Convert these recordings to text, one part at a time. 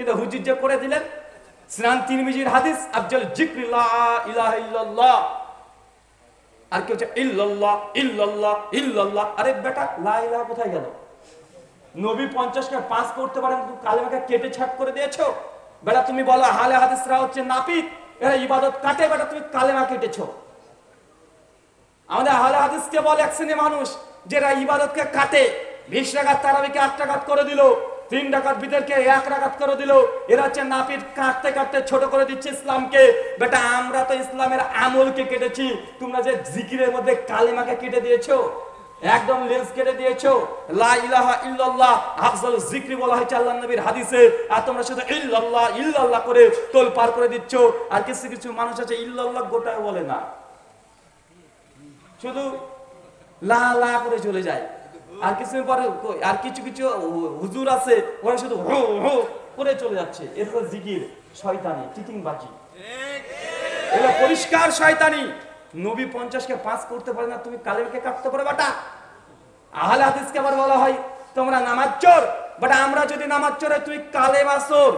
কিন্তু হুজুর যে করে দিলেন, স্নান তিরমিজির হাদিস, আফজল জিক্রিল্লাহ আর আরে বেটা কোথায় গেল? নবী পঞ্চাশকে পাস করতে পারেন কেটে করে দিয়েছ? বেটা, তুমি বলো হালে হাদিসরা হচ্ছে নাপিত? এরা ইবাদত কাটে, বেটা, তুমি কালেমা কেটেছো। আমাদের হালে হাদিসকে বলে, এক মানুষ যারা ইবাদতকে কাটে। বিশ টাকার তারাবিকে আট করে দিল। তিন টাকার বিদেরকে এক রাকাত করে দিল। এরা হচ্ছে নাপিত কাটতে কাটতে ছোট করে দিচ্ছে ইসলামকে। বেটা, আমরা তো ইসলামের আমলকে কেটেছি। তোমরা যে জিকিরের মধ্যে কালেমাকে কেটে দিয়েছ, একদম লেন্স কেটে দিয়েছ। লা ইলাহা ইল্লাল্লাহ, আফজাল জিকরি বলা হয়েছে আল্লাহ নবীর হাদিসে। আর তোমরা শুধু ইল্লাল্লাহ ইল্লাল্লাহ করে তোল পার করে দিচ্ছ। আর কিছু কিছু মানুষ আছে, ইল্লাল্লাহ গোটায় বলে না। শুধু লা লা করে চলে যায়। আর কিছু পরে আর কিছু কিছু হুজুর আছে ওরা শুধু হো হো করে চলে যাচ্ছে। এরপর জিকির শয়তানি চিটিং বাজি এগুলো পরিষ্কার শয়তানি। নবী পঞ্চাশকে পাস করতে পারে না, তুমি কালেমকে কাটতে পারে, বাটা। আহলে হাদিসকে আবার বলা হয়, তোমরা নামাজ চোর। বাট, আমরা যদি নামাজ চোরে তুই কালেমা চোর।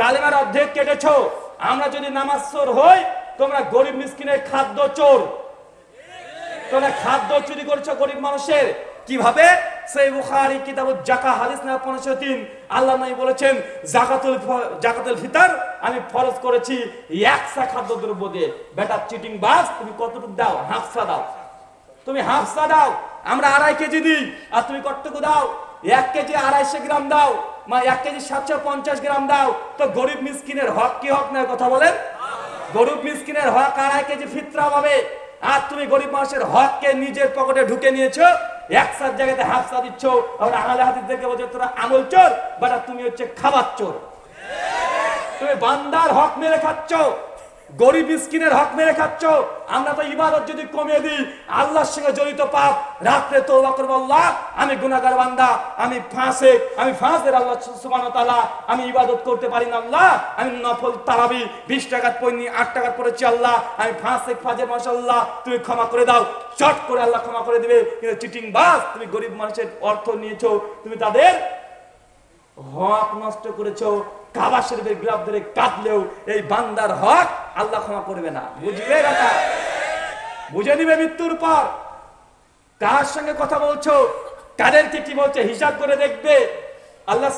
কালেমার অর্ধেক কেটেছো। আমরা যদি নামাজ চোর হই, তোমরা গরিব মিসকিনের খাদ্য চোর। তোমরা খাদ্য চুরি করেছ গরিব মানুষের। কীভাবে? সেই বুখারী কিতাব জাকা হাদিস না 503 আল্লাহ নবী বলেছেন, জাকাতুল জাকাতুল ফিতর, আমি ফরজ করেছি একসা খাদ্য দ্রব্য দিয়ে। বেটা, চিটিং বাস, তুমি কতটুকু দাও? হাফসা দাও। তুমি হাফসা দাও। আমরা আড়াই কেজি দিই, আর তুমি কতটুকু দাও? এক কেজি আড়াইশো গ্রাম দাও, মা, এক কেজি সাতশো পঞ্চাশ গ্রাম দাও। তো গরিব মিসকিনের হক কি হক নয় কথা বলেন? গরিব মিসকিনের হক আড়াই কেজি ফিতরা পাবে আর তুমি গরিব মানুষের হককে নিজের পকেটে ঢুকে নিয়েছো একসাথ জায়গাতে হাফসা দিচ্ছ আমরা আহলে হাদিস দেখে বলছো তোরা আমল চোর, বাট তুমি হচ্ছে খাবার চোর। তুমি বান্দার হক মেরে খাচ্ছ। গরিব মিসকিনের হক মেরে খাচ্ছ। আমরা তো ইবাদত যদি কমিয়ে দিই, আল্লাহর সঙ্গে জড়িত পাপ, রাত্রে তো করব আল্লাহ, আমি গুনাহগার বান্দা, আমি ফাঁসে, আমি ফাঁসের আল্লাহ ওয়া আমি ইবাদত করতে পারি না আল্লাহ, আমি নফল তারাবি 20 টাকার পয়নি 8 টাকার পড়েছি আল্লাহ, আমি ফাঁসে ফাজের মাশাআল্লাহ তুমি ক্ষমা করে দাও, চট করে আল্লাহ ক্ষমা করে দিবে, কিন্তু চিটিং বাস তুমি গরিব মানুষের অর্থ নিয়েছো, তুমি তাদের হক নষ্ট করেছ, কাবা শরীফের গ্লাভ ধরে কাটলেও এই বান্দার হক আল্লাহ ক্ষমা করবে না। বুঝবে কথা বুঝে নিবে মৃত্যুর পর। কার সঙ্গে কথা বলছো? কাদেরকে কি বলছে? হিসাব করে দেখবে। আল্লাহ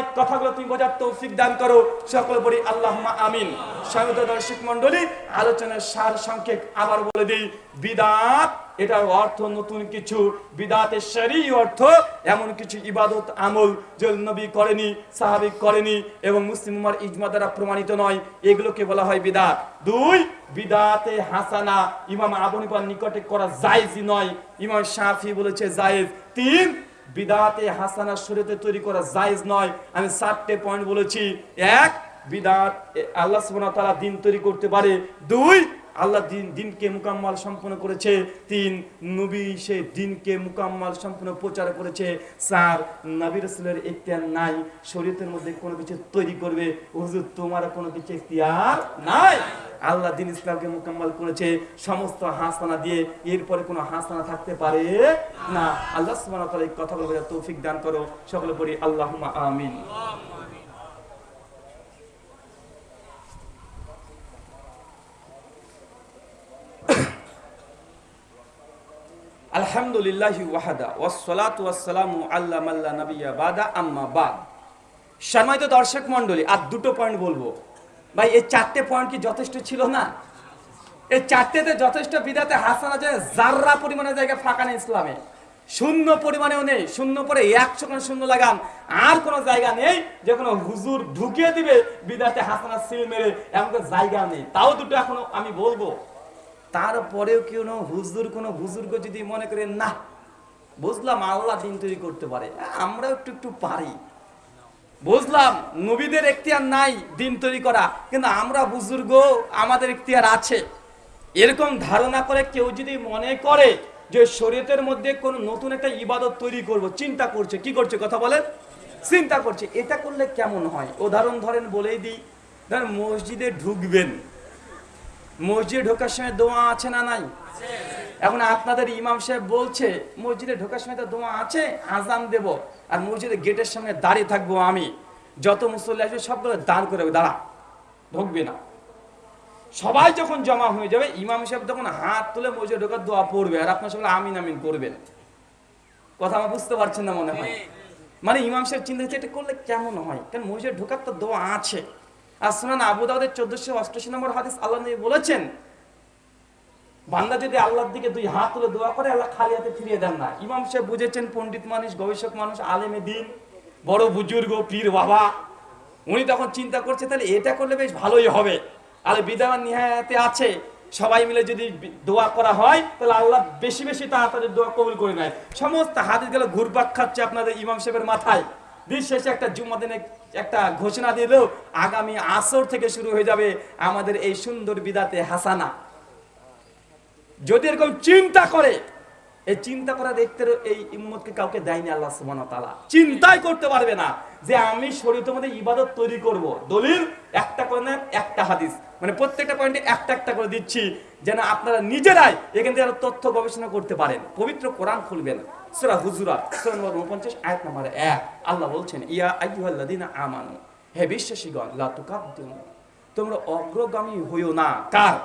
এই কথাগুলো তুমি বোঝার তৌফিক দান করো। সকল বলি আল্লাহ আমিন। স্বাগত দর্শক মন্ডলী আলোচনার সার সংক্ষেপ আবার বলে দিই। বিদাত। এটার অর্থ নতুন কিছু। বিদাতের শরী অর্থ এমন কিছু ইবাদত, আমল যে নবী করেনি সাহাবিক করেনি এবং মুসলিম উম্মার ইজমা দ্বারা প্রমাণিত নয়। এগুলোকে বলা হয় বিদাত। দুই, বিদাতে হাসানা। ইমাম আবু হানিফার নিকটে করা জায়েজই নয়। ইমাম শাফি বলেছে জায়েজ। তিন, বিদাতে হাসানা শরীয়তে তৈরি করা জায়েজ নয়। আমি চারটে পয়েন্ট বলেছি। এক, বিদাত আল্লাহ সুবহানাহু তাআলা দিন তৈরি করতে পারে। দুই আল্লাহ দিন, দিনকে মুকাম্মাল সম্পন্ন করেছে। তিন নবী সে দিনকে মুকাম্মাল সম্পূর্ণ প্রচার করেছে। চার, নবী রাসূলের ইখতিয়ার নাই। শরীয়তের মধ্যে কোনো কিছু তৈরি করবে। হুজুর, তোমার কোনো কিছু ইখতিয়ার নাই। আল্লাহ দিন ইসলামকে মুকাম্মাল করেছে। সমস্ত হাসানা দিয়ে এরপরে কোনো হাসানা থাকতে পারে না। আল্লাহ বোঝার তৌফিক দান করো। সকলে পড়ি আল্লাহুম্মা আমিন। সম্মানিত দর্শক আর দুটো পয়েন্ট বলব। ভাই, এই চারটে পয়েন্ট কি যথেষ্ট ছিল না? এই চারটেতে যথেষ্ট বিদাতে হাসান আছে জাররা পরিমাণে জায়গা ফাঁকা নেই ইসলামে, শূন্য পরিমাণেও নেই, শূন্য পরে একশো খান শূন্য লাগান, আর কোনো জায়গা নেই যে কোনো হুজুর ঢুকিয়ে দিবে বিদাতে হাসানা সিল মেরে এমন কোনো জায়গা নেই। তাও দুটো এখনও আমি বলব। তারপরেও কোনো হুজুর কোনো বুজুর্গ যদি মনে করে, না, বুঝলাম আল্লাহ দিন তৈরি করতে পারে। আমরাও একটু একটু পারি। বুঝলাম, নবীদের এখতিয়ার নাই দিন তৈরি করা, কিন্তু আমরা বুজুর্গ, আমাদের এখতিয়ার আছে। এরকম ধারণা করে কেউ যদি মনে করে যে শরীয়তের মধ্যে কোন নতুন একটা ইবাদত তৈরি করব, চিন্তা করছে, কি করছে, কথা বলেন? চিন্তা করছে। এটা করলে কেমন হয়? উদাহরণ ধরেন বলেই দিই, ধরেন মসজিদে ঢুকবেন। মসজিদে ঢোকার সময় দোয়া আছে না নাই? এখন আপনাদের ইমাম সাহেব বলছে মসজিদে ঢোকার সময় তো দোয়া আছে আজান দেব। আর মসজিদের গেটের সামনে দাঁড়িয়ে থাকব আমি। যত মুসল্লি আসবে সবগুলো দাঁড় করে দাঁড়া ঢুকবে না। সবাই যখন জমা হয়ে যাবে ইমাম সাহেব তখন হাত তুলে মসজিদে ঢোকার দোয়া পড়বে। আর আপনার সবাই আমিন আমিন করবেন কথা আমার বুঝতে পারছেন না মনে হয়? মানে ইমাম সাহেব চিন্তা করছে এটা করলে কেমন হয়? কারণ মসজিদে ঢোকার তো দোয়া আছে। আর শোনান আবু দাউদের চোদ্দশো অষ্টাশি নম্বর হাদিস আল্লাহ নবী বলেছেন, বান্দা যদি আল্লাহর দিকে দুই হাত তুলে দোয়া করে, আল্লাহ খালি হাতে ফিরিয়ে দেন না। ইমাম সাহেব বুঝেছেন, পণ্ডিত মানুষ, গবেষক মানুষ, আলেমে দিন, বড় বুজুর্গ, পীর বাবা, উনি তখন চিন্তা করছে, তাহলে এটা করলে বেশ ভালোই হবে। আর বিদায় নিহায়াতে আছে, সবাই মিলে যদি দোয়া করা হয়, তাহলে আল্লাহ বেশি বেশি তাড়াতাড়ি দোয়া কবুল করে নেয়। সমস্ত হাদিস গেলে ঘুরপাক খাচ্ছে আপনাদের ইমাম সাহেবের মাথায়। দিন শেষে একটা জুম্মা দিনে একটা ঘোষণা দিল আগামী আসর থেকে শুরু হয়ে যাবে আমাদের এই সুন্দর বিদাতে হাসানা। যদি এরকম চিন্তা করে, এই চিন্তা করা দেখতে এই ইম্মতকে কাউকে দেয়নি আল্লাহ সুবহানাহু ওয়া তাআলা। চিন্তাই করতে পারবে না যে আমি শরীয়তের মধ্যে ইবাদত তৈরি করব। দলিল একটা করে নেন একটা হাদিস। মানে প্রত্যেকটা পয়েন্টে একটা একটা করে দিচ্ছি যেন আপনারা নিজেরাই এখান থেকে তথ্য গবেষণা করতে পারেন। পবিত্র কোরআন খুলবেন। সূরা হুজুরাত, সূরা নম্বর 49 আয়াত নম্বর 1 আল্লাহ বলছেন, ইয়া আইয়ুহাল্লাযিনা আমানু, হে বিশ্বাসীগণ, লা তুকাদ্দিমু, তোমরা অগ্রগামী হইও না। কার?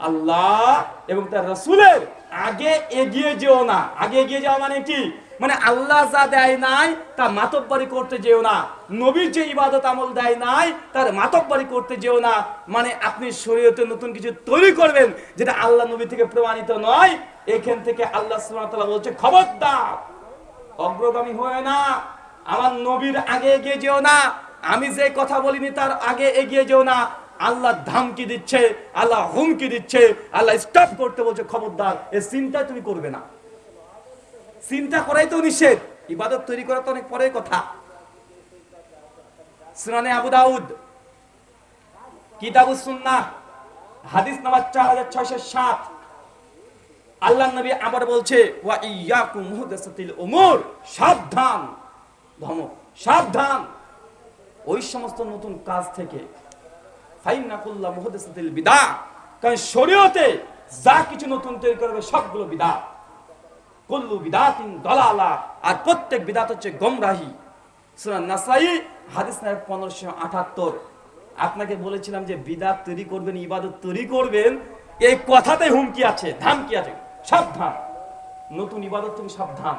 আল্লাহ এবং তার রাসূলের। আগে এগিয়ে যেও না। আগে এগিয়ে যাওয়া মানে কি? মানে আল্লাহ যা দেয় নাই, তা মাতব্বরি করতে যেও না। নবীর যে ইবাদত আমল দেয় নাই, তার মাতব্বরি করতে যেও না। মানে আপনি শরীয়তে নতুন কিছু তৈরি করবেন, যেটা আল্লাহ নবী থেকে প্রমাণিত নয়, এখান থেকে আল্লাহ বলছে, খবরদার, অগ্রগামী হয়ে না। আমার নবীর আগে এগিয়ে যেও না। আমি যে কথা বলিনি, তার আগে এগিয়ে যেও না। আল্লাহ ধামকি দিচ্ছে, আল্লাহ হুমকি দিচ্ছে, আল্লাহ স্টপ করতে বলছে, খবরদার এই চিন্তা তুমি করবে না। চিন্তা করাই তো নিষেধ। ইবাদত তৈরি করা তো অনেক পরের কথা। সুনানে আবু দাউদ, কিতাবুস সুন্নাহ, হাদিস নাম্বার 4607 আল্লাহ নবী আবার বলছে, ওয়া ইয়াকুম মুহদাসাতিল উমুর। সাবধান ধমক সাবধান। ওই সমস্ত নতুন কাজ থেকে মুহদাসাতিল বিদা কারণ শরীয়তে যা কিছু নতুন তৈরি করবে সবগুলো বিদা বিদাতিন দলালা। আর প্রত্যেক বিদাত হচ্ছে গমরাহি। নাসাই, হাদিস আপনাকে বলেছিলাম যে বিদাত তৈরি করবেন, ইবাদত তৈরি করবেন, এই কথাতে হুমকি আছে ধামকি আছে? সাবধান। নতুন ইবাদত তুমি সাবধান।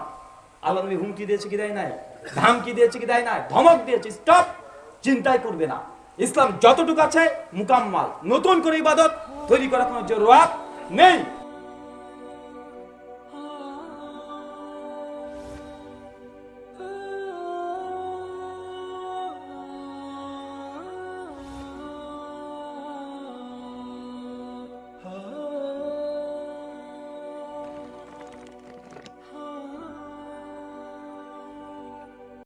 আল্লাহ নবী হুমকি দিয়েছে কি দেয় নাই? ধামকি দিয়েছে কি দেয় নাই? ধমক দিয়েছে, স্টপ! চিন্তাই করবে না। ইসলাম যতটুকু আছে মুকাম্মাল। নতুন করে ইবাদত তৈরি করার কোনো জরুরাত নেই।